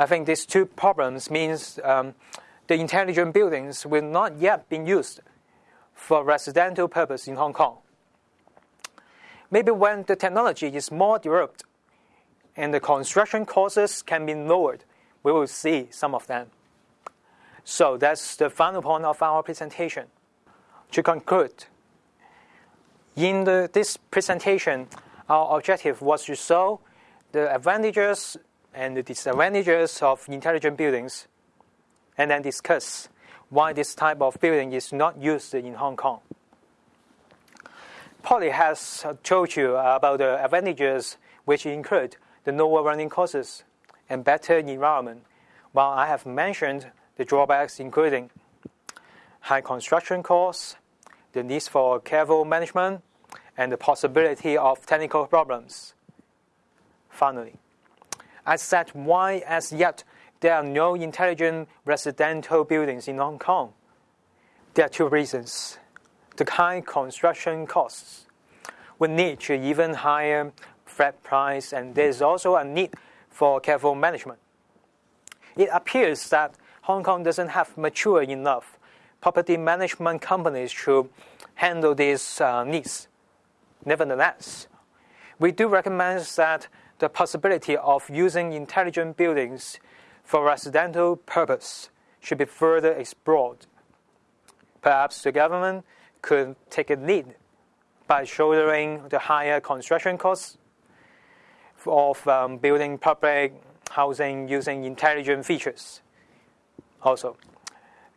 I think these two problems means um, the intelligent buildings will not yet be used for residential purpose in Hong Kong. Maybe when the technology is more developed and the construction costs can be lowered, we will see some of them. So that's the final point of our presentation. To conclude, in this presentation, our objective was to show the advantages and the disadvantages of intelligent buildings, and then discuss why this type of building is not used in Hong Kong. Polly has told you about the advantages which include the lower running costs and better environment, while I have mentioned the drawbacks including high construction costs, the need for careful management, and the possibility of technical problems. Finally, I said why as yet there are no intelligent residential buildings in Hong Kong. There are two reasons. The high construction costs would need to even higher flat price, and there is also a need for careful management. It appears that Hong Kong doesn't have mature enough property management companies to handle these uh, needs. Nevertheless, we do recommend that the possibility of using intelligent buildings for residential purpose should be further explored. Perhaps the government could take a lead by shouldering the higher construction costs of um, building public housing using intelligent features. Also,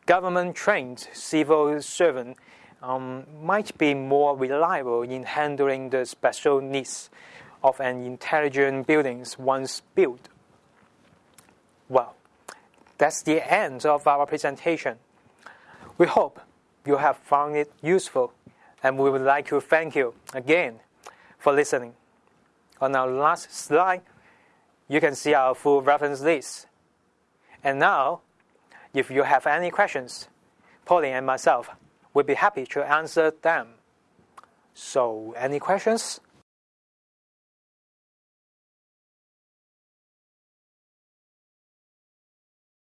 government trained civil servants um, might be more reliable in handling the special needs of an intelligent buildings once built. Well, that's the end of our presentation. We hope you have found it useful, and we would like to thank you again for listening. On our last slide, you can see our full reference list. And now, if you have any questions, Pauline and myself will be happy to answer them. So, any questions?